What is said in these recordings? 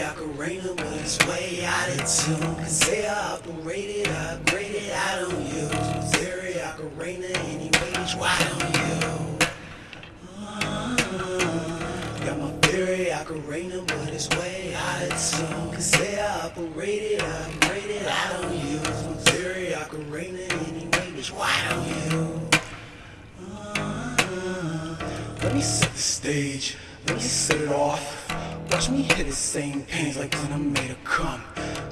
Ocarina, but it's way out of tune. Cause they operated, upgraded, I don't use Missouri Ocarina anyway, bitch, why don't you? Uh, got my theory Ocarina, but it's way out of tune. Cause they operated, upgraded, I don't use Missouri Ocarina anyway, bitch, why don't you? Let me set the stage, let me set it off. Watch me hit the same pains like when I made a cum.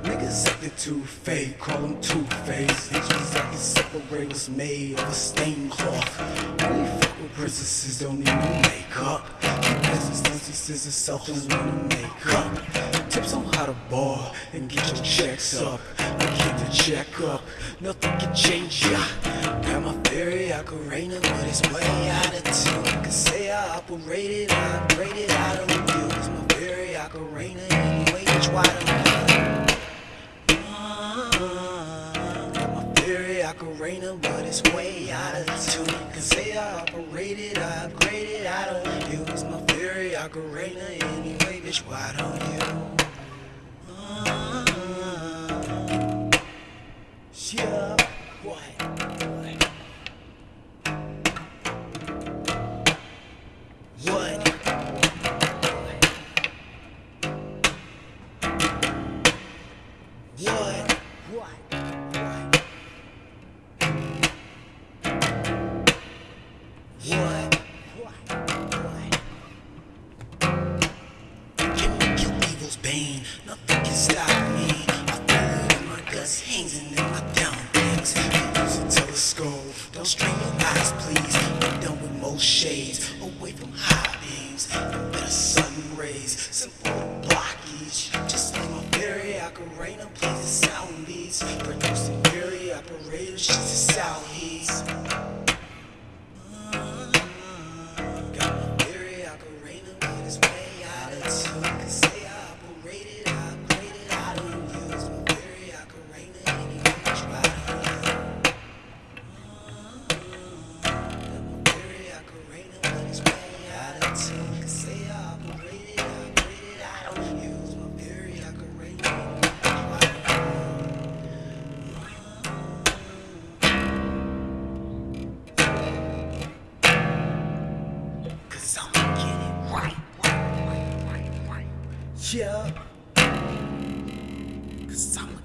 Niggas acting too fake, call them two-faced. Bitches acting separate what's made of a stained cloth. Only fuck with princesses, don't need no makeup. Business instances itself don't need no makeup. Tips on how to ball and get your checks up. I keep the check up, nothing can change ya. Got my theory, I could rain it, but it's way out of tune. I Can say I operated, I upgraded, I don't use my theory, I could rain it anyway, bitch, why don't you? Uh, Got my rain it, but it's way out of tune. Can say I operated, I upgraded, I don't use my could rain anyway, bitch, why don't you? Uh, yeah? What? What? What? What? Can evil's bane. Nothing can stop ocarina plays the sound beats. Producing very operators, she's a sound heats. Yeah. Cause I'ma